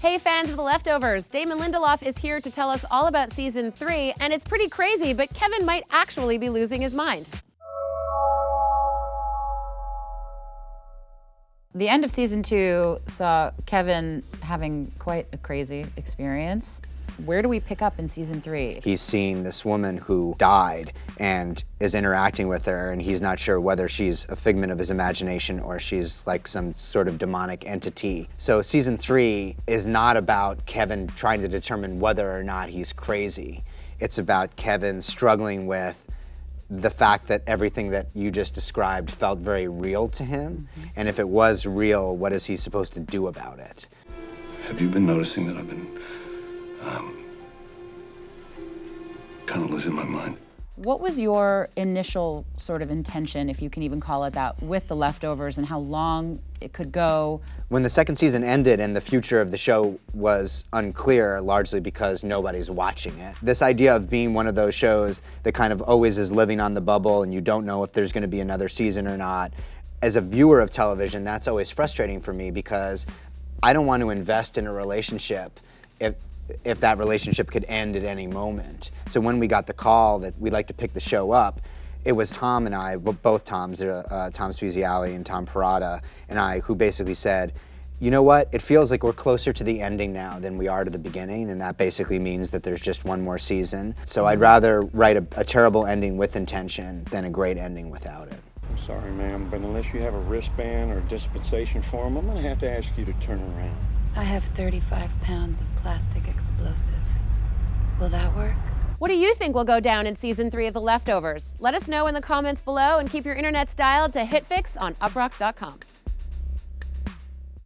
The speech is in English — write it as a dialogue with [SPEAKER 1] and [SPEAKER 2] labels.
[SPEAKER 1] Hey fans of The Leftovers, Damon Lindelof is here to tell us all about season three, and it's pretty crazy, but Kevin might actually be losing his mind.
[SPEAKER 2] The end of season two saw Kevin having quite a crazy experience. Where do we pick up in season three?
[SPEAKER 3] He's seeing this woman who died and is interacting with her, and he's not sure whether she's a figment of his imagination or she's like some sort of demonic entity. So season three is not about Kevin trying to determine whether or not he's crazy. It's about Kevin struggling with the fact that everything that you just described felt very real to him. Mm -hmm. And if it was real, what is he supposed to do about it?
[SPEAKER 4] Have you been noticing that I've been um, kind of losing my mind?
[SPEAKER 2] What was your initial sort of intention, if you can even call it that, with the leftovers and how long it could go?
[SPEAKER 3] When the second season ended and the future of the show was unclear, largely because nobody's watching it, this idea of being one of those shows that kind of always is living on the bubble and you don't know if there's going to be another season or not, as a viewer of television, that's always frustrating for me because I don't want to invest in a relationship if if that relationship could end at any moment. So when we got the call that we'd like to pick the show up, it was Tom and I, both Toms, uh, uh, Tom Spezialy and Tom Perrotta and I, who basically said, you know what, it feels like we're closer to the ending now than we are to the beginning, and that basically means that there's just one more season. So I'd rather write a, a terrible ending with intention than a great ending without it.
[SPEAKER 5] I'm sorry, ma'am, but unless you have a wristband or a dispensation form, I'm gonna have to ask you to turn around.
[SPEAKER 6] I have 35 pounds of plastic explosive. Will that work?
[SPEAKER 1] What do you think will go down in season three of The Leftovers? Let us know in the comments below and keep your internets dialed to HitFix on uproxx.com.